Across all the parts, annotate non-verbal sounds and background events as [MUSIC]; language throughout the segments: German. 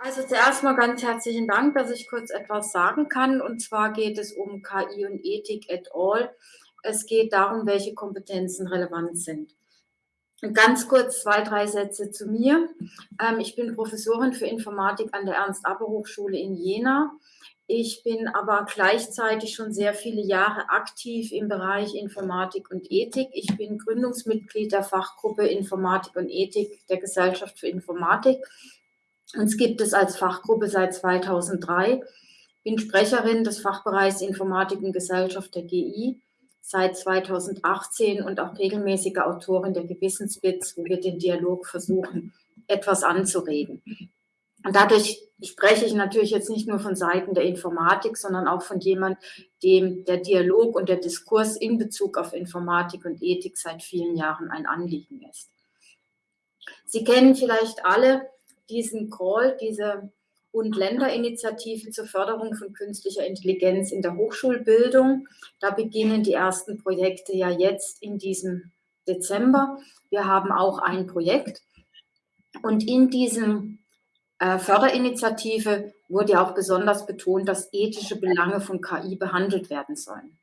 Also zuerst mal ganz herzlichen Dank, dass ich kurz etwas sagen kann. Und zwar geht es um KI und Ethik et al. Es geht darum, welche Kompetenzen relevant sind. Ganz kurz zwei, drei Sätze zu mir. Ähm, ich bin Professorin für Informatik an der Ernst-Abbe-Hochschule in Jena. Ich bin aber gleichzeitig schon sehr viele Jahre aktiv im Bereich Informatik und Ethik. Ich bin Gründungsmitglied der Fachgruppe Informatik und Ethik der Gesellschaft für Informatik. Uns gibt es als Fachgruppe seit 2003. Bin Sprecherin des Fachbereichs Informatik und Gesellschaft der GI seit 2018 und auch regelmäßige Autorin der Gewissensbits, wo wir den Dialog versuchen, etwas anzuregen. Und dadurch spreche ich natürlich jetzt nicht nur von Seiten der Informatik, sondern auch von jemandem, dem der Dialog und der Diskurs in Bezug auf Informatik und Ethik seit vielen Jahren ein Anliegen ist. Sie kennen vielleicht alle diesen Call, diese und Länderinitiative zur Förderung von künstlicher Intelligenz in der Hochschulbildung. Da beginnen die ersten Projekte ja jetzt in diesem Dezember. Wir haben auch ein Projekt und in diesem äh, Förderinitiative wurde auch besonders betont, dass ethische Belange von KI behandelt werden sollen.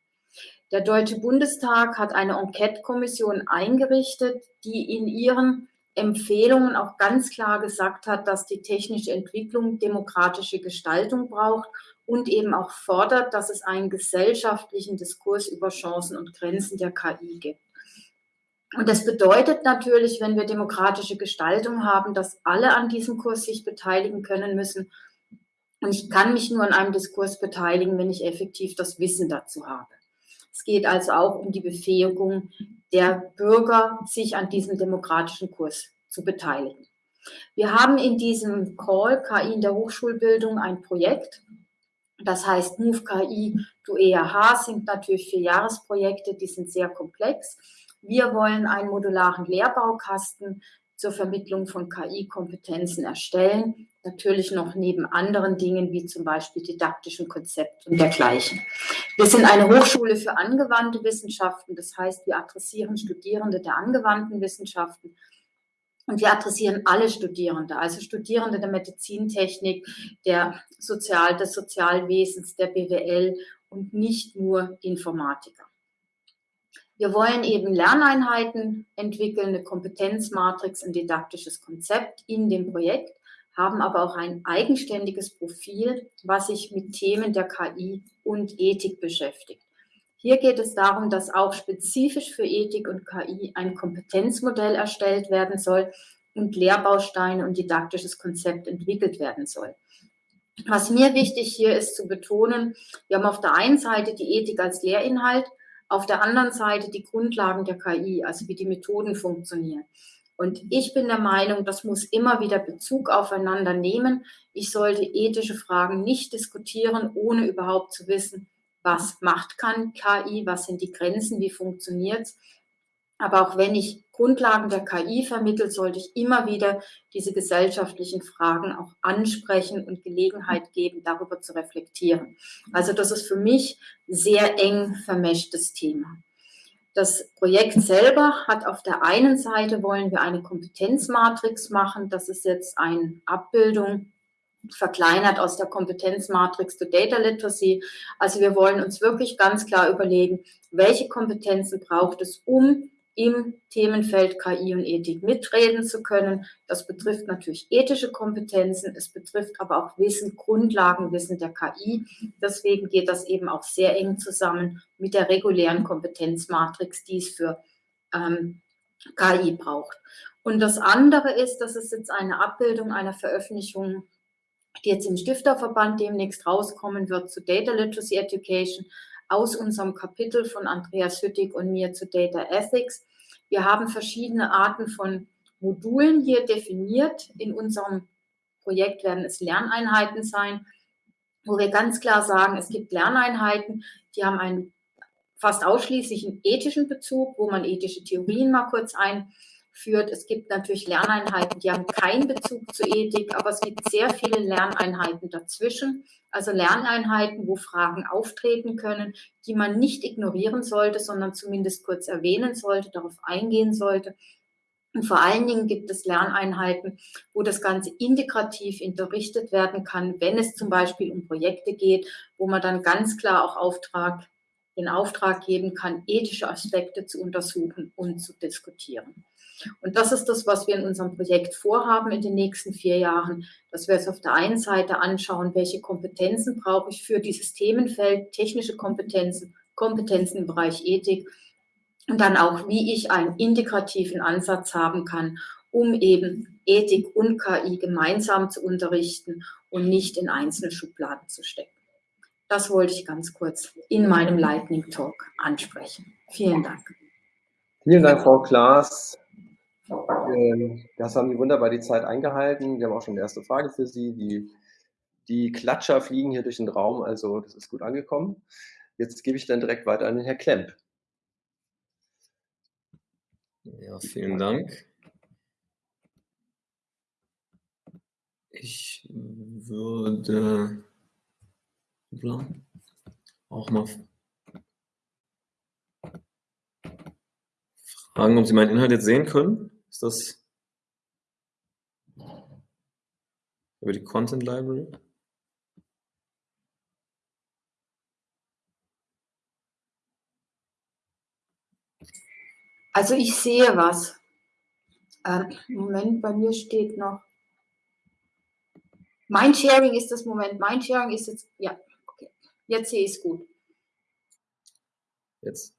Der Deutsche Bundestag hat eine Enquete-Kommission eingerichtet, die in ihren Empfehlungen auch ganz klar gesagt hat, dass die technische Entwicklung demokratische Gestaltung braucht und eben auch fordert, dass es einen gesellschaftlichen Diskurs über Chancen und Grenzen der KI gibt. Und das bedeutet natürlich, wenn wir demokratische Gestaltung haben, dass alle an diesem Kurs sich beteiligen können müssen. Und ich kann mich nur an einem Diskurs beteiligen, wenn ich effektiv das Wissen dazu habe. Es geht also auch um die Befähigung der Bürger, sich an diesem demokratischen Kurs zu beteiligen. Wir haben in diesem Call KI in der Hochschulbildung ein Projekt, das heißt Move KI to EAH, sind natürlich vier Jahresprojekte, die sind sehr komplex. Wir wollen einen modularen Lehrbaukasten zur Vermittlung von KI-Kompetenzen erstellen. Natürlich noch neben anderen Dingen wie zum Beispiel didaktischen Konzepten und dergleichen. Wir sind eine Hochschule für angewandte Wissenschaften. Das heißt, wir adressieren Studierende der angewandten Wissenschaften. Und wir adressieren alle Studierende, also Studierende der Medizintechnik, der Sozial, des Sozialwesens, der BWL und nicht nur Informatiker. Wir wollen eben Lerneinheiten entwickeln, eine Kompetenzmatrix, ein didaktisches Konzept in dem Projekt, haben aber auch ein eigenständiges Profil, was sich mit Themen der KI und Ethik beschäftigt. Hier geht es darum, dass auch spezifisch für Ethik und KI ein Kompetenzmodell erstellt werden soll und Lehrbausteine und didaktisches Konzept entwickelt werden soll. Was mir wichtig hier ist zu betonen, wir haben auf der einen Seite die Ethik als Lehrinhalt, auf der anderen Seite die Grundlagen der KI, also wie die Methoden funktionieren. Und ich bin der Meinung, das muss immer wieder Bezug aufeinander nehmen. Ich sollte ethische Fragen nicht diskutieren, ohne überhaupt zu wissen, was macht kann KI, was sind die Grenzen, wie funktioniert es. Aber auch wenn ich Grundlagen der KI vermittle, sollte ich immer wieder diese gesellschaftlichen Fragen auch ansprechen und Gelegenheit geben, darüber zu reflektieren. Also das ist für mich sehr eng vermischtes Thema. Das Projekt selber hat auf der einen Seite wollen wir eine Kompetenzmatrix machen. Das ist jetzt eine Abbildung verkleinert aus der Kompetenzmatrix zu Data Literacy. Also wir wollen uns wirklich ganz klar überlegen, welche Kompetenzen braucht es, um im Themenfeld KI und Ethik mitreden zu können. Das betrifft natürlich ethische Kompetenzen, es betrifft aber auch Wissen, Grundlagenwissen der KI. Deswegen geht das eben auch sehr eng zusammen mit der regulären Kompetenzmatrix, die es für ähm, KI braucht. Und das andere ist, dass es jetzt eine Abbildung einer Veröffentlichung, die jetzt im Stifterverband demnächst rauskommen wird zu Data Literacy Education, aus unserem Kapitel von Andreas Hüttig und mir zu Data Ethics. Wir haben verschiedene Arten von Modulen hier definiert. In unserem Projekt werden es Lerneinheiten sein, wo wir ganz klar sagen, es gibt Lerneinheiten, die haben einen fast ausschließlichen ethischen Bezug, wo man ethische Theorien mal kurz ein führt. Es gibt natürlich Lerneinheiten, die haben keinen Bezug zur Ethik, aber es gibt sehr viele Lerneinheiten dazwischen. Also Lerneinheiten, wo Fragen auftreten können, die man nicht ignorieren sollte, sondern zumindest kurz erwähnen sollte, darauf eingehen sollte. Und vor allen Dingen gibt es Lerneinheiten, wo das Ganze integrativ unterrichtet werden kann, wenn es zum Beispiel um Projekte geht, wo man dann ganz klar auch Auftrag, den Auftrag geben kann, ethische Aspekte zu untersuchen und zu diskutieren. Und das ist das, was wir in unserem Projekt vorhaben in den nächsten vier Jahren, dass wir es auf der einen Seite anschauen, welche Kompetenzen brauche ich für dieses Themenfeld, technische Kompetenzen, Kompetenzen im Bereich Ethik und dann auch, wie ich einen integrativen Ansatz haben kann, um eben Ethik und KI gemeinsam zu unterrichten und nicht in einzelne Schubladen zu stecken. Das wollte ich ganz kurz in meinem Lightning Talk ansprechen. Vielen Dank. Vielen Dank, Frau Klaas. Ähm, das haben Sie wunderbar die Zeit eingehalten. Wir haben auch schon eine erste Frage für Sie. Die, die Klatscher fliegen hier durch den Raum, also das ist gut angekommen. Jetzt gebe ich dann direkt weiter an den Herrn Klemp. Ja, vielen Dank. Ich würde auch mal fragen, ob Sie meinen Inhalt jetzt sehen können. Ist das über die Content Library? Also ich sehe was. Ähm, Moment, bei mir steht noch. Mein Sharing ist das Moment. Mein Sharing ist jetzt, ja, okay. Jetzt sehe ich es gut. Jetzt.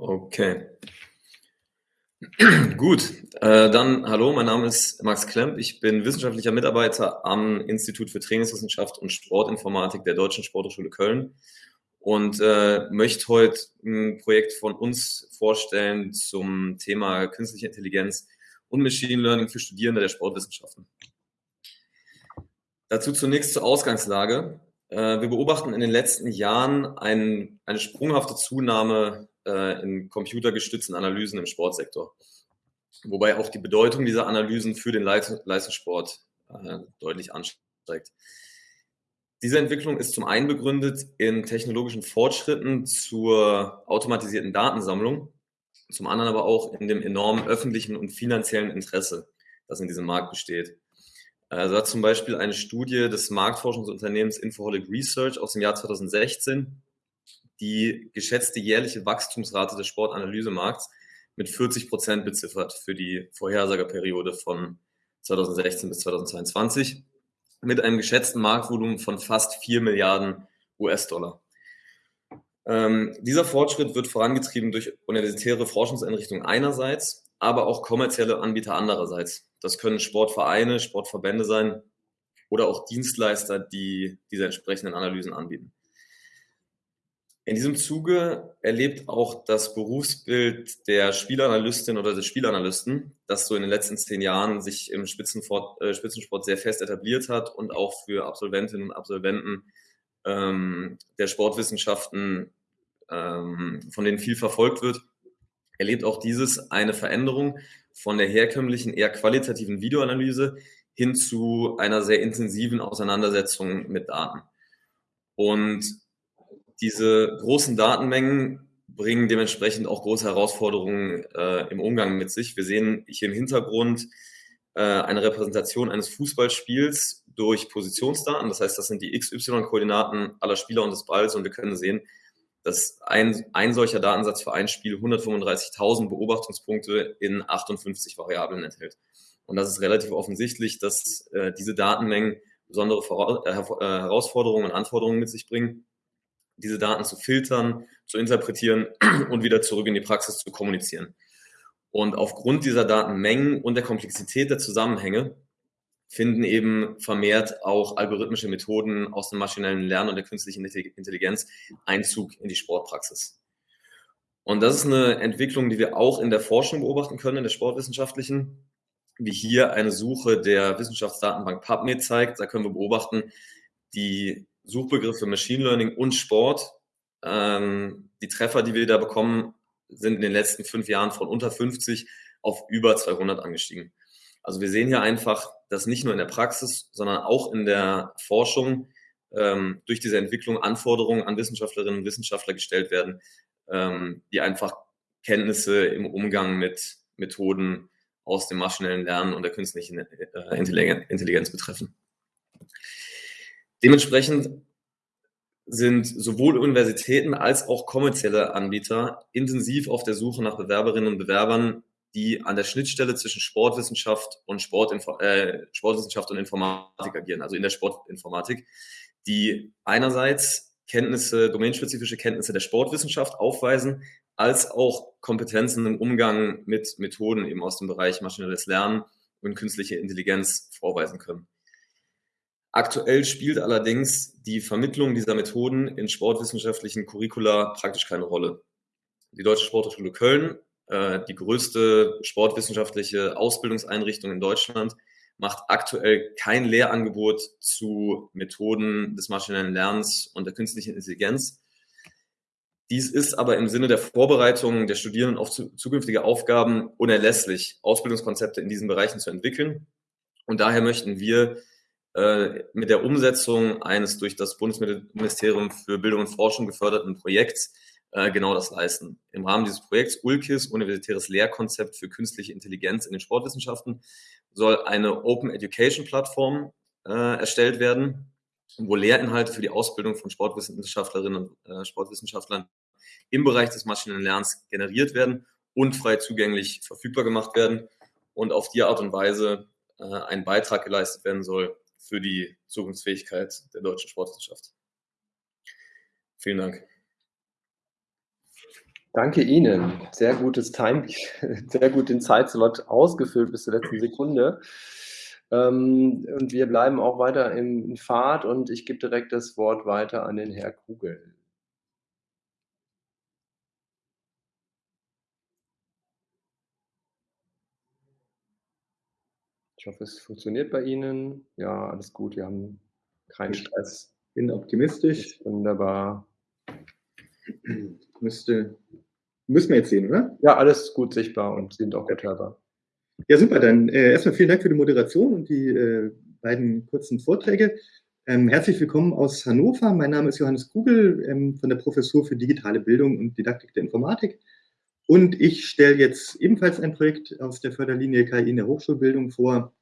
Okay. [CLEARS THROAT] Gut, äh, dann hallo, mein Name ist Max Klemp. Ich bin wissenschaftlicher Mitarbeiter am Institut für Trainingswissenschaft und Sportinformatik der Deutschen Sporthochschule Köln und äh, möchte heute ein Projekt von uns vorstellen zum Thema künstliche Intelligenz und Machine Learning für Studierende der Sportwissenschaften. Dazu zunächst zur Ausgangslage. Äh, wir beobachten in den letzten Jahren ein, eine sprunghafte Zunahme äh, in computergestützten Analysen im Sportsektor. Wobei auch die Bedeutung dieser Analysen für den Leistungssport äh, deutlich ansteigt. Diese Entwicklung ist zum einen begründet in technologischen Fortschritten zur automatisierten Datensammlung, zum anderen aber auch in dem enormen öffentlichen und finanziellen Interesse, das in diesem Markt besteht. Also hat zum Beispiel eine Studie des Marktforschungsunternehmens Infoholic Research aus dem Jahr 2016 die geschätzte jährliche Wachstumsrate des Sportanalysemarkts mit 40 Prozent beziffert für die Vorhersagerperiode von 2016 bis 2022 mit einem geschätzten Marktvolumen von fast 4 Milliarden US-Dollar. Ähm, dieser Fortschritt wird vorangetrieben durch universitäre Forschungseinrichtungen einerseits, aber auch kommerzielle Anbieter andererseits. Das können Sportvereine, Sportverbände sein oder auch Dienstleister, die diese entsprechenden Analysen anbieten. In diesem Zuge erlebt auch das Berufsbild der Spielanalystin oder des Spielanalysten, das so in den letzten zehn Jahren sich im Spitzensport, äh, Spitzensport sehr fest etabliert hat und auch für Absolventinnen und Absolventen ähm, der Sportwissenschaften, ähm, von denen viel verfolgt wird, erlebt auch dieses eine Veränderung von der herkömmlichen, eher qualitativen Videoanalyse hin zu einer sehr intensiven Auseinandersetzung mit Daten. Und diese großen Datenmengen bringen dementsprechend auch große Herausforderungen äh, im Umgang mit sich. Wir sehen hier im Hintergrund äh, eine Repräsentation eines Fußballspiels durch Positionsdaten. Das heißt, das sind die XY-Koordinaten aller Spieler und des Balls und wir können sehen, dass ein, ein solcher Datensatz für ein Spiel 135.000 Beobachtungspunkte in 58 Variablen enthält. Und das ist relativ offensichtlich, dass äh, diese Datenmengen besondere Vora äh, äh Herausforderungen und Anforderungen mit sich bringen diese Daten zu filtern, zu interpretieren [CLEARS THROAT] und wieder zurück in die Praxis zu kommunizieren. Und aufgrund dieser Datenmengen und der Komplexität der Zusammenhänge finden eben vermehrt auch algorithmische Methoden aus dem maschinellen Lernen und der künstlichen Intelligenz Einzug in die Sportpraxis. Und das ist eine Entwicklung, die wir auch in der Forschung beobachten können, in der sportwissenschaftlichen, wie hier eine Suche der Wissenschaftsdatenbank PubMed zeigt. Da können wir beobachten, die Suchbegriffe Machine Learning und Sport. Ähm, die Treffer, die wir da bekommen, sind in den letzten fünf Jahren von unter 50 auf über 200 angestiegen. Also wir sehen hier einfach, dass nicht nur in der Praxis, sondern auch in der Forschung ähm, durch diese Entwicklung Anforderungen an Wissenschaftlerinnen und Wissenschaftler gestellt werden, ähm, die einfach Kenntnisse im Umgang mit Methoden aus dem maschinellen Lernen und der künstlichen äh, Intelligenz betreffen. Dementsprechend sind sowohl Universitäten als auch kommerzielle Anbieter intensiv auf der Suche nach Bewerberinnen und Bewerbern, die an der Schnittstelle zwischen Sportwissenschaft und Sportinfo äh, Sportwissenschaft und Informatik agieren, also in der Sportinformatik, die einerseits Kenntnisse, domänenspezifische Kenntnisse der Sportwissenschaft aufweisen, als auch Kompetenzen im Umgang mit Methoden eben aus dem Bereich maschinelles Lernen und künstliche Intelligenz vorweisen können. Aktuell spielt allerdings die Vermittlung dieser Methoden in sportwissenschaftlichen Curricula praktisch keine Rolle. Die Deutsche Sporthochschule Köln, äh, die größte sportwissenschaftliche Ausbildungseinrichtung in Deutschland, macht aktuell kein Lehrangebot zu Methoden des maschinellen Lernens und der künstlichen Intelligenz. Dies ist aber im Sinne der Vorbereitung der Studierenden auf zukünftige Aufgaben unerlässlich, Ausbildungskonzepte in diesen Bereichen zu entwickeln. Und daher möchten wir äh, mit der Umsetzung eines durch das Bundesministerium für Bildung und Forschung geförderten Projekts äh, genau das leisten. Im Rahmen dieses Projekts ULKIS, Universitäres Lehrkonzept für künstliche Intelligenz in den Sportwissenschaften, soll eine Open Education Plattform äh, erstellt werden, wo Lehrinhalte für die Ausbildung von Sportwissenschaftlerinnen und äh, Sportwissenschaftlern im Bereich des maschinellen Lernens generiert werden und frei zugänglich verfügbar gemacht werden und auf die Art und Weise ein Beitrag geleistet werden soll für die Zukunftsfähigkeit der deutschen Sportwissenschaft. Vielen Dank. Danke Ihnen. Sehr gutes Time, [LAUGHS] sehr gut den Zeitslot ausgefüllt bis zur letzten Sekunde. Ähm, und wir bleiben auch weiter in Fahrt und ich gebe direkt das Wort weiter an den Herr Kugel. Ich hoffe, es funktioniert bei Ihnen. Ja, alles gut. Wir haben keinen Stress. Bin optimistisch. Wunderbar. [CLEARS THROAT] Müsste, müssen wir jetzt sehen, oder? Ja, alles gut sichtbar und sind auch gut hörbar. Ja, super. Dann äh, erstmal vielen Dank für die Moderation und die äh, beiden kurzen Vorträge. Ähm, herzlich willkommen aus Hannover. Mein Name ist Johannes Kugel ähm, von der Professur für digitale Bildung und Didaktik der Informatik. Und ich stelle jetzt ebenfalls ein Projekt aus der Förderlinie KI in der Hochschulbildung vor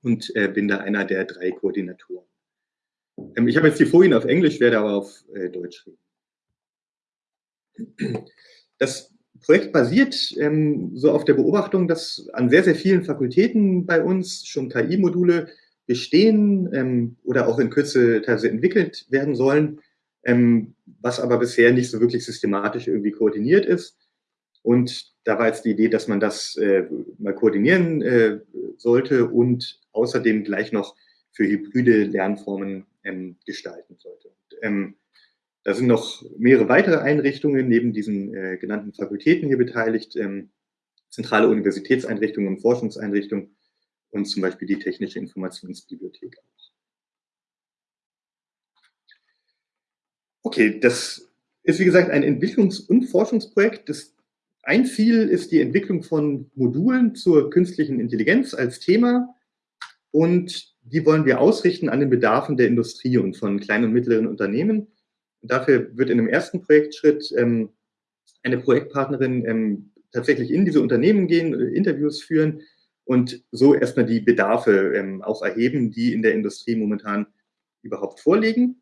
und äh, bin da einer der drei Koordinatoren. Ähm, ich habe jetzt die Folien auf Englisch, werde aber auf äh, Deutsch reden. Das Projekt basiert ähm, so auf der Beobachtung, dass an sehr, sehr vielen Fakultäten bei uns schon KI-Module bestehen ähm, oder auch in Kürze teilweise entwickelt werden sollen, ähm, was aber bisher nicht so wirklich systematisch irgendwie koordiniert ist. Und da war jetzt die Idee, dass man das äh, mal koordinieren äh, sollte und außerdem gleich noch für hybride Lernformen ähm, gestalten sollte. Und, ähm, da sind noch mehrere weitere Einrichtungen neben diesen äh, genannten Fakultäten hier beteiligt, ähm, zentrale Universitätseinrichtungen und Forschungseinrichtungen und zum Beispiel die Technische Informationsbibliothek. Okay, das ist wie gesagt ein Entwicklungs- und Forschungsprojekt, das ein Ziel ist die Entwicklung von Modulen zur künstlichen Intelligenz als Thema und die wollen wir ausrichten an den Bedarfen der Industrie und von kleinen und mittleren Unternehmen. Und dafür wird in dem ersten Projektschritt ähm, eine Projektpartnerin ähm, tatsächlich in diese Unternehmen gehen, äh, Interviews führen und so erstmal die Bedarfe ähm, auch erheben, die in der Industrie momentan überhaupt vorliegen.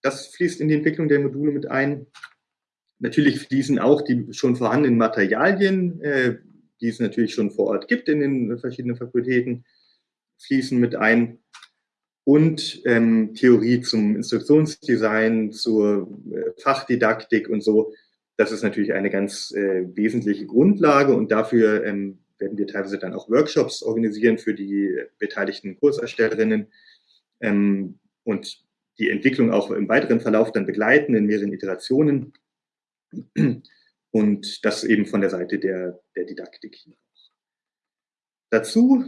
Das fließt in die Entwicklung der Module mit ein. Natürlich fließen auch die schon vorhandenen Materialien, äh, die es natürlich schon vor Ort gibt in den verschiedenen Fakultäten, fließen mit ein. Und ähm, Theorie zum Instruktionsdesign, zur äh, Fachdidaktik und so. Das ist natürlich eine ganz äh, wesentliche Grundlage und dafür ähm, werden wir teilweise dann auch Workshops organisieren für die beteiligten Kurserstellerinnen ähm, und die Entwicklung auch im weiteren Verlauf dann begleiten in mehreren Iterationen. Und das eben von der Seite der, der Didaktik hier. Dazu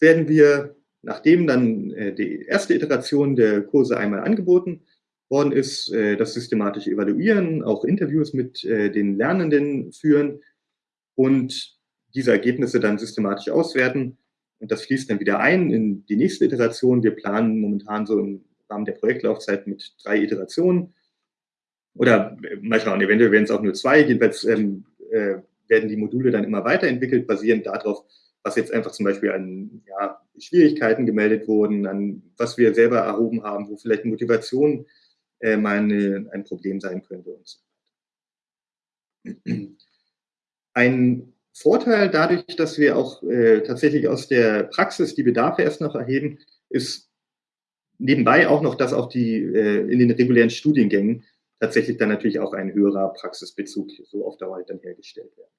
werden wir, nachdem dann äh, die erste Iteration der Kurse einmal angeboten worden ist, äh, das systematische Evaluieren, auch Interviews mit äh, den Lernenden führen und diese Ergebnisse dann systematisch auswerten. Und das fließt dann wieder ein in die nächste Iteration. Wir planen momentan so im Rahmen der Projektlaufzeit mit drei Iterationen. Oder äh, mal schauen, eventuell werden es auch nur zwei. Jedenfalls ähm, äh, werden die Module dann immer weiterentwickelt, basierend darauf, was jetzt einfach zum Beispiel an ja, Schwierigkeiten gemeldet wurden, an was wir selber erhoben haben, wo vielleicht Motivation äh, mal eine, ein Problem sein könnte und so weiter. Ein Vorteil dadurch, dass wir auch äh, tatsächlich aus der Praxis die Bedarfe erst noch erheben, ist nebenbei auch noch, dass auch die äh, in den regulären Studiengängen tatsächlich dann natürlich auch ein höherer Praxisbezug so auf Dauer dann hergestellt werden.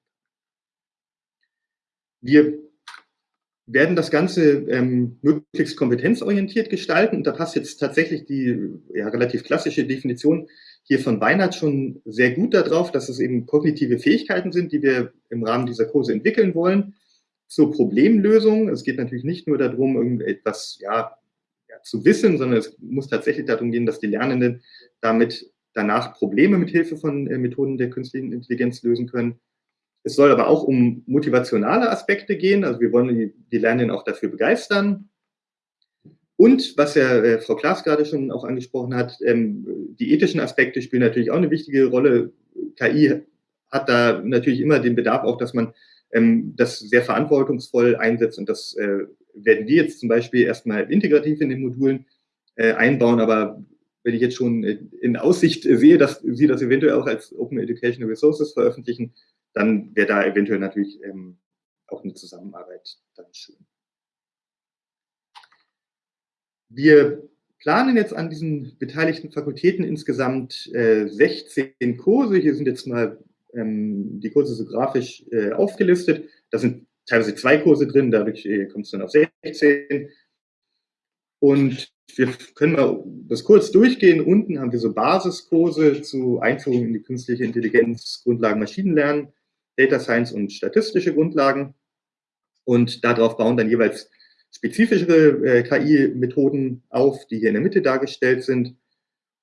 Wir werden das Ganze ähm, möglichst kompetenzorientiert gestalten. Und da passt jetzt tatsächlich die ja, relativ klassische Definition hier von Weinert schon sehr gut darauf, dass es eben kognitive Fähigkeiten sind, die wir im Rahmen dieser Kurse entwickeln wollen zur Problemlösung. Es geht natürlich nicht nur darum, irgendetwas ja, ja, zu wissen, sondern es muss tatsächlich darum gehen, dass die Lernenden damit danach Probleme mit Hilfe von äh, Methoden der künstlichen Intelligenz lösen können. Es soll aber auch um motivationale Aspekte gehen. Also wir wollen die, die Lernenden auch dafür begeistern. Und was ja äh, Frau Klaas gerade schon auch angesprochen hat, ähm, die ethischen Aspekte spielen natürlich auch eine wichtige Rolle. KI hat da natürlich immer den Bedarf auch, dass man ähm, das sehr verantwortungsvoll einsetzt. Und das äh, werden wir jetzt zum Beispiel erstmal integrativ in den Modulen äh, einbauen. Aber wenn ich jetzt schon in Aussicht sehe, dass Sie das eventuell auch als Open Educational Resources veröffentlichen, dann wäre da eventuell natürlich ähm, auch eine Zusammenarbeit dann schön. Wir planen jetzt an diesen beteiligten Fakultäten insgesamt äh, 16 Kurse. Hier sind jetzt mal ähm, die Kurse so grafisch äh, aufgelistet. Da sind teilweise zwei Kurse drin, dadurch äh, kommt es dann auf 16. Und wir können mal das kurz durchgehen. Unten haben wir so Basiskurse zu Einführung in die künstliche Intelligenz, Grundlagen Maschinenlernen. Data Science und statistische Grundlagen. Und darauf bauen dann jeweils spezifischere äh, KI-Methoden auf, die hier in der Mitte dargestellt sind.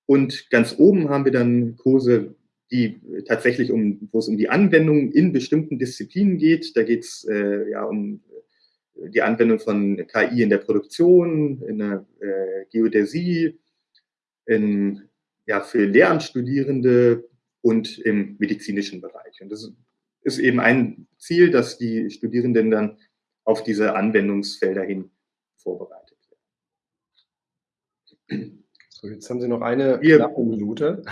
Und ganz oben haben wir dann Kurse, die tatsächlich um, wo es um die Anwendung in bestimmten Disziplinen geht. Da geht es äh, ja um die Anwendung von KI in der Produktion, in der äh, Geodäsie, in, ja, für Lehramtsstudierende und im medizinischen Bereich. Und das ist eben ein Ziel, dass die Studierenden dann auf diese Anwendungsfelder hin vorbereitet werden. So, jetzt haben Sie noch eine knappe Minute.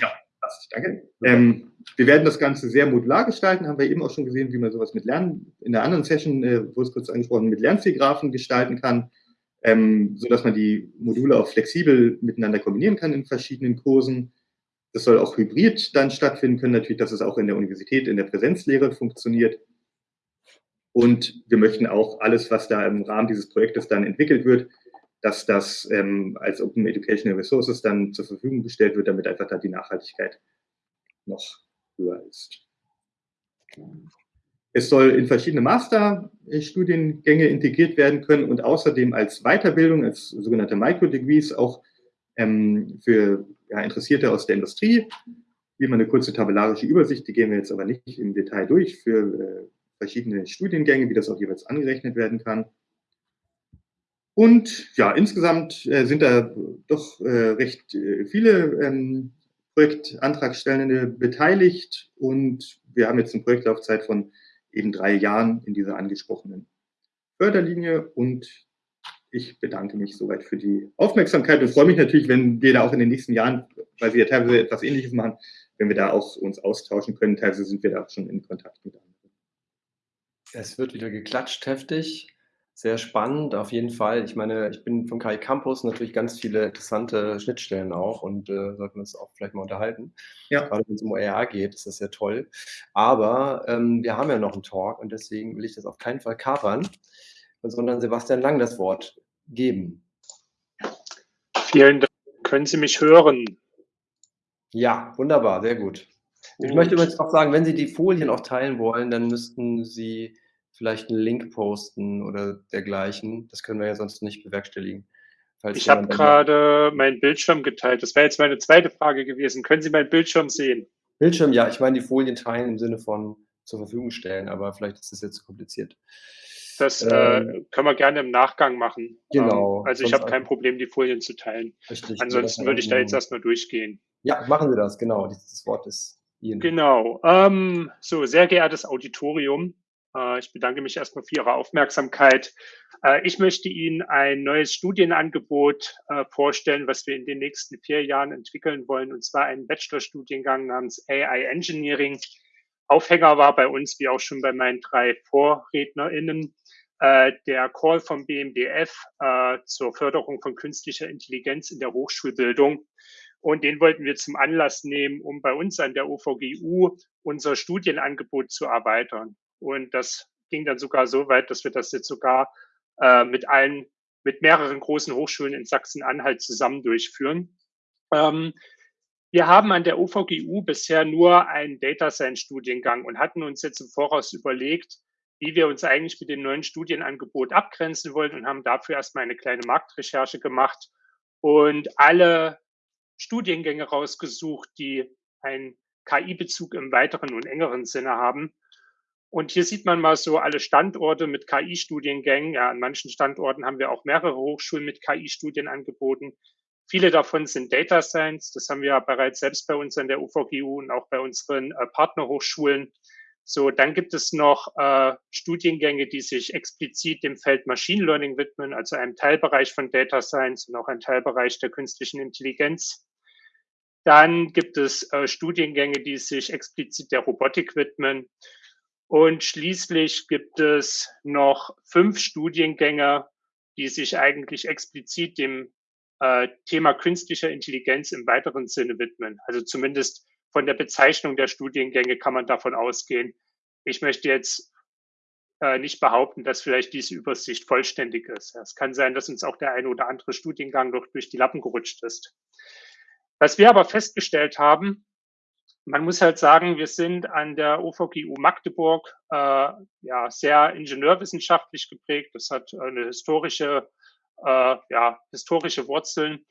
ja, [LAUGHS] danke. Ähm, wir werden das Ganze sehr modular gestalten, haben wir eben auch schon gesehen, wie man sowas mit Lernen, in der anderen Session äh, wurde es kurz angesprochen, mit Lernzielgraphen gestalten kann, ähm, sodass man die Module auch flexibel miteinander kombinieren kann in verschiedenen Kursen. Das soll auch hybrid dann stattfinden können, natürlich, dass es auch in der Universität, in der Präsenzlehre funktioniert. Und wir möchten auch alles, was da im Rahmen dieses Projektes dann entwickelt wird, dass das ähm, als Open Educational Resources dann zur Verfügung gestellt wird, damit einfach da die Nachhaltigkeit noch höher ist. Es soll in verschiedene Masterstudiengänge integriert werden können und außerdem als Weiterbildung, als sogenannte Microdegrees auch ähm, für ja, Interessierte aus der Industrie. Hier mal eine kurze tabellarische Übersicht, die gehen wir jetzt aber nicht im Detail durch für äh, verschiedene Studiengänge, wie das auch jeweils angerechnet werden kann. Und ja, insgesamt äh, sind da doch äh, recht äh, viele ähm, Projektantragstellende beteiligt und wir haben jetzt eine Projektlaufzeit von eben drei Jahren in dieser angesprochenen Förderlinie und ich bedanke mich soweit für die Aufmerksamkeit und freue mich natürlich, wenn wir da auch in den nächsten Jahren, weil wir ja teilweise etwas Ähnliches machen, wenn wir da auch uns austauschen können. Teilweise sind wir da schon in Kontakt mit anderen. Es wird wieder geklatscht heftig. Sehr spannend, auf jeden Fall. Ich meine, ich bin vom KI Campus natürlich ganz viele interessante Schnittstellen auch und äh, sollten uns auch vielleicht mal unterhalten. Ja. Gerade wenn es um OER geht, ist das sehr toll. Aber ähm, wir haben ja noch einen Talk und deswegen will ich das auf keinen Fall kapern, sondern Sebastian Lang das Wort geben. Vielen Dank. Können Sie mich hören? Ja, wunderbar, sehr gut. gut. Ich möchte übrigens auch sagen, wenn Sie die Folien auch teilen wollen, dann müssten Sie vielleicht einen Link posten oder dergleichen. Das können wir ja sonst nicht bewerkstelligen. ich habe gerade meinen Bildschirm geteilt. Das wäre jetzt meine zweite Frage gewesen. Können Sie meinen Bildschirm sehen? Bildschirm, ja. Ich meine die Folien teilen im Sinne von zur Verfügung stellen, aber vielleicht ist das jetzt zu kompliziert. Das äh, ähm, können wir gerne im Nachgang machen. Genau. Ähm, also ich habe kein Problem, die Folien zu teilen. Richtig. Ansonsten würde ich da jetzt erstmal durchgehen. Ja, machen Sie das, genau. Das Wort ist Ihnen. Genau. Ähm, so, sehr geehrtes Auditorium. Äh, ich bedanke mich erstmal für Ihre Aufmerksamkeit. Äh, ich möchte Ihnen ein neues Studienangebot äh, vorstellen, was wir in den nächsten vier Jahren entwickeln wollen, und zwar einen Bachelorstudiengang namens AI Engineering. Aufhänger war bei uns, wie auch schon bei meinen drei VorrednerInnen, der Call vom BMDF zur Förderung von künstlicher Intelligenz in der Hochschulbildung. Und den wollten wir zum Anlass nehmen, um bei uns an der OVGU unser Studienangebot zu erweitern. Und das ging dann sogar so weit, dass wir das jetzt sogar äh, mit allen, mit mehreren großen Hochschulen in Sachsen-Anhalt zusammen durchführen. Ähm, wir haben an der OVGU bisher nur einen Data Science Studiengang und hatten uns jetzt im Voraus überlegt, wie wir uns eigentlich mit dem neuen Studienangebot abgrenzen wollen und haben dafür erstmal eine kleine Marktrecherche gemacht und alle Studiengänge rausgesucht, die einen KI-Bezug im weiteren und engeren Sinne haben. Und hier sieht man mal so alle Standorte mit KI-Studiengängen. Ja, an manchen Standorten haben wir auch mehrere Hochschulen mit KI-Studien angeboten. Viele davon sind Data Science. Das haben wir ja bereits selbst bei uns an der UVGU und auch bei unseren äh, Partnerhochschulen. So, dann gibt es noch äh, Studiengänge, die sich explizit dem Feld Machine Learning widmen, also einem Teilbereich von Data Science und auch ein Teilbereich der künstlichen Intelligenz. Dann gibt es äh, Studiengänge, die sich explizit der Robotik widmen. Und schließlich gibt es noch fünf Studiengänge, die sich eigentlich explizit dem äh, Thema künstlicher Intelligenz im weiteren Sinne widmen. Also zumindest von der Bezeichnung der Studiengänge kann man davon ausgehen. Ich möchte jetzt äh, nicht behaupten, dass vielleicht diese Übersicht vollständig ist. Es kann sein, dass uns auch der eine oder andere Studiengang noch durch die Lappen gerutscht ist. Was wir aber festgestellt haben, man muss halt sagen, wir sind an der OVGU Magdeburg äh, ja sehr ingenieurwissenschaftlich geprägt. Das hat eine historische, äh, ja, historische Wurzeln.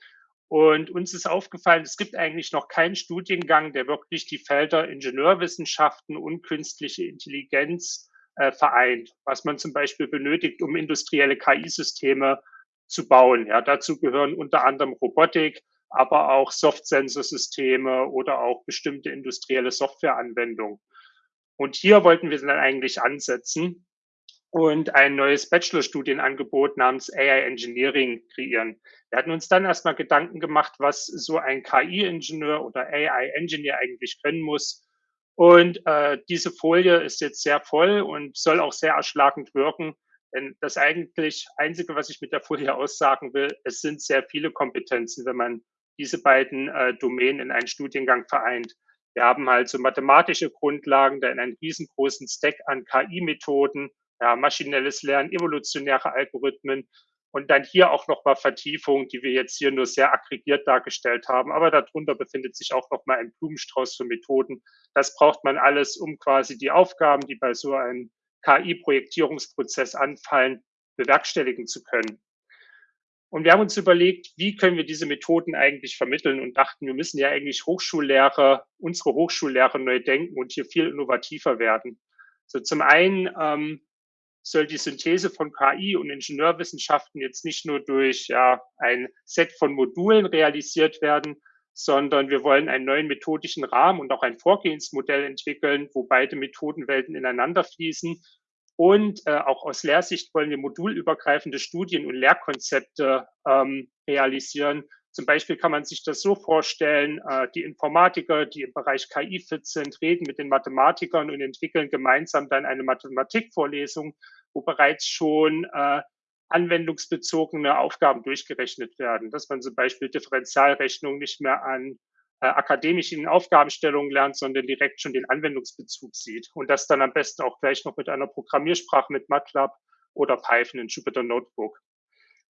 Und uns ist aufgefallen, es gibt eigentlich noch keinen Studiengang, der wirklich die Felder Ingenieurwissenschaften und künstliche Intelligenz äh, vereint, was man zum Beispiel benötigt, um industrielle KI-Systeme zu bauen. Ja, dazu gehören unter anderem Robotik, aber auch Soft-Sensor-Systeme oder auch bestimmte industrielle Softwareanwendungen. Und hier wollten wir dann eigentlich ansetzen und ein neues Bachelorstudienangebot namens AI Engineering kreieren. Wir hatten uns dann erstmal Gedanken gemacht, was so ein KI-Ingenieur oder AI-Engineer eigentlich können muss. Und äh, diese Folie ist jetzt sehr voll und soll auch sehr erschlagend wirken. Denn das eigentlich Einzige, was ich mit der Folie aussagen will, es sind sehr viele Kompetenzen, wenn man diese beiden äh, Domänen in einen Studiengang vereint. Wir haben halt so mathematische Grundlagen, dann einen riesengroßen Stack an KI-Methoden, ja, maschinelles Lernen, evolutionäre Algorithmen und dann hier auch nochmal Vertiefung, die wir jetzt hier nur sehr aggregiert dargestellt haben. Aber darunter befindet sich auch nochmal ein Blumenstrauß für Methoden. Das braucht man alles, um quasi die Aufgaben, die bei so einem KI-Projektierungsprozess anfallen, bewerkstelligen zu können. Und wir haben uns überlegt, wie können wir diese Methoden eigentlich vermitteln und dachten, wir müssen ja eigentlich Hochschullehrer, unsere Hochschullehrer neu denken und hier viel innovativer werden. So zum einen ähm, soll die Synthese von KI und Ingenieurwissenschaften jetzt nicht nur durch ja, ein Set von Modulen realisiert werden, sondern wir wollen einen neuen methodischen Rahmen und auch ein Vorgehensmodell entwickeln, wo beide Methodenwelten ineinander fließen und äh, auch aus Lehrsicht wollen wir modulübergreifende Studien und Lehrkonzepte ähm, realisieren. Zum Beispiel kann man sich das so vorstellen, äh, die Informatiker, die im Bereich KI fit sind, reden mit den Mathematikern und entwickeln gemeinsam dann eine Mathematikvorlesung, wo bereits schon äh, anwendungsbezogene Aufgaben durchgerechnet werden, dass man zum Beispiel Differentialrechnung nicht mehr an äh, akademischen Aufgabenstellungen lernt, sondern direkt schon den Anwendungsbezug sieht und das dann am besten auch gleich noch mit einer Programmiersprache mit MATLAB oder Python in Jupyter Notebook.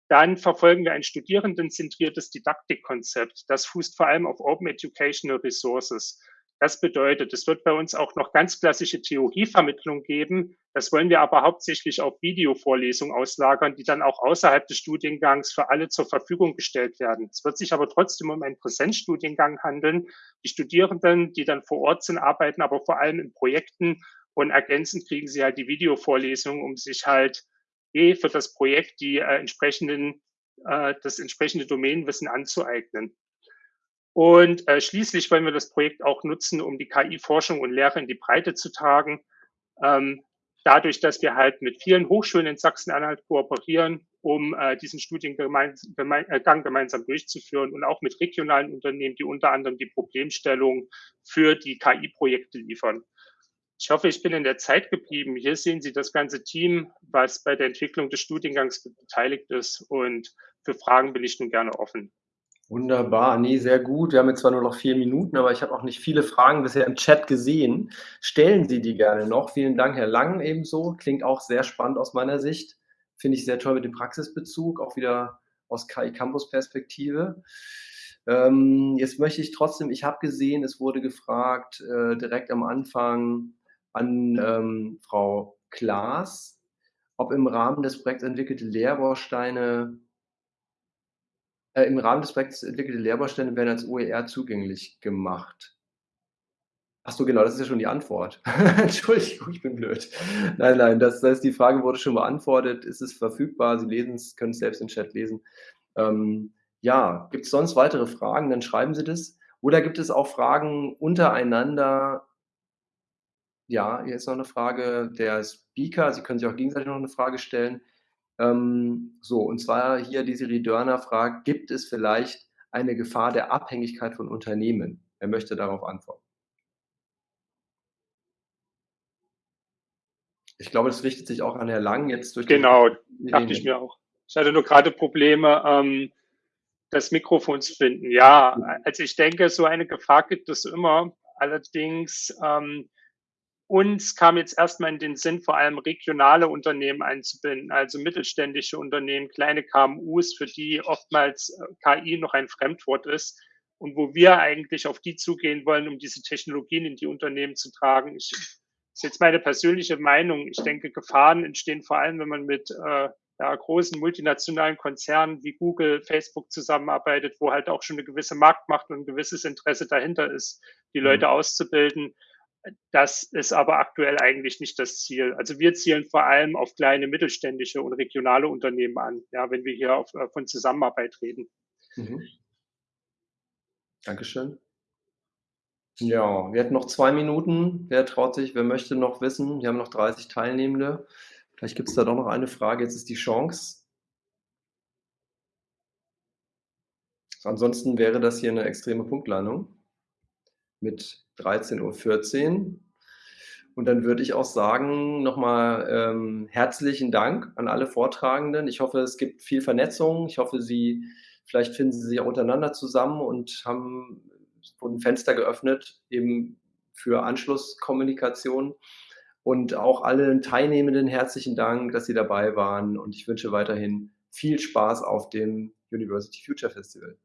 Dann verfolgen wir ein studierendenzentriertes Didaktikkonzept. Das fußt vor allem auf Open Educational Resources. Das bedeutet, es wird bei uns auch noch ganz klassische Theorievermittlung geben. Das wollen wir aber hauptsächlich auf Videovorlesungen auslagern, die dann auch außerhalb des Studiengangs für alle zur Verfügung gestellt werden. Es wird sich aber trotzdem um einen Präsenzstudiengang handeln. Die Studierenden, die dann vor Ort sind, arbeiten aber vor allem in Projekten und ergänzend kriegen sie halt die Videovorlesungen, um sich halt B für das Projekt die äh, entsprechenden, äh, das entsprechende Domänenwissen anzueignen. Und äh, schließlich wollen wir das Projekt auch nutzen, um die KI-Forschung und Lehre in die Breite zu tragen. Ähm, dadurch, dass wir halt mit vielen Hochschulen in Sachsen-Anhalt kooperieren, um äh, diesen Studiengang gemein, äh, gemeinsam durchzuführen und auch mit regionalen Unternehmen, die unter anderem die Problemstellung für die KI-Projekte liefern. Ich hoffe, ich bin in der Zeit geblieben. Hier sehen Sie das ganze Team, was bei der Entwicklung des Studiengangs beteiligt ist. Und für Fragen bin ich nun gerne offen. Wunderbar, nee, sehr gut. Wir haben jetzt zwar nur noch vier Minuten, aber ich habe auch nicht viele Fragen bisher im Chat gesehen. Stellen Sie die gerne noch. Vielen Dank, Herr Lang, ebenso. Klingt auch sehr spannend aus meiner Sicht. Finde ich sehr toll mit dem Praxisbezug, auch wieder aus KI Campus Perspektive. Ähm, jetzt möchte ich trotzdem, ich habe gesehen, es wurde gefragt äh, direkt am Anfang an ähm, Frau Klaas, ob im Rahmen des Projekts entwickelte Lehrbausteine Im Rahmen des Projekts entwickelte Lehrbausteine werden als OER zugänglich gemacht. Ach so, genau, das ist ja schon die Antwort. [LAUGHS] Entschuldigung, ich bin blöd. Nein, nein, das, das, die Frage wurde schon beantwortet. Ist es verfügbar? Sie lesen es, können es selbst im Chat lesen. Ähm, ja, gibt es sonst weitere Fragen? Dann schreiben Sie das. Oder gibt es auch Fragen untereinander? Ja, hier ist noch eine Frage der Speaker. Sie können sich auch gegenseitig noch eine Frage stellen. Ähm, so, und zwar hier die Siri Dörner fragt, gibt es vielleicht eine Gefahr der Abhängigkeit von Unternehmen? Er möchte darauf antworten. Ich glaube, das richtet sich auch an Herrn Lang jetzt durch Genau, dachte ich mir auch. Ich hatte nur gerade Probleme, ähm, das Mikrofon zu finden. Ja, also ich denke, so eine Gefahr gibt es immer. Allerdings ähm, uns kam jetzt erstmal in den Sinn, vor allem regionale Unternehmen einzubinden, also mittelständische Unternehmen, kleine KMUs, für die oftmals äh, KI noch ein Fremdwort ist und wo wir eigentlich auf die zugehen wollen, um diese Technologien in die Unternehmen zu tragen. Ich, das ist jetzt meine persönliche Meinung. Ich denke, Gefahren entstehen vor allem, wenn man mit äh, ja, großen multinationalen Konzernen wie Google, Facebook zusammenarbeitet, wo halt auch schon eine gewisse Marktmacht und ein gewisses Interesse dahinter ist, die Leute mhm. auszubilden. Das ist aber aktuell eigentlich nicht das Ziel. Also wir zielen vor allem auf kleine mittelständische und regionale Unternehmen an, ja, wenn wir hier auf, äh, von Zusammenarbeit reden. Mhm. Dankeschön. Ja, wir hätten noch zwei Minuten. Wer traut sich, wer möchte noch wissen? Wir haben noch 30 Teilnehmende. Vielleicht gibt es da doch noch eine Frage. Jetzt ist die Chance. Ansonsten wäre das hier eine extreme Punktlandung mit 13.14 Uhr. Und dann würde ich auch sagen, nochmal ähm, herzlichen Dank an alle Vortragenden. Ich hoffe, es gibt viel Vernetzung. Ich hoffe, Sie, vielleicht finden Sie sich auch untereinander zusammen und haben ein Fenster geöffnet, eben für Anschlusskommunikation. Und auch allen Teilnehmenden herzlichen Dank, dass Sie dabei waren. Und ich wünsche weiterhin viel Spaß auf dem University Future Festival.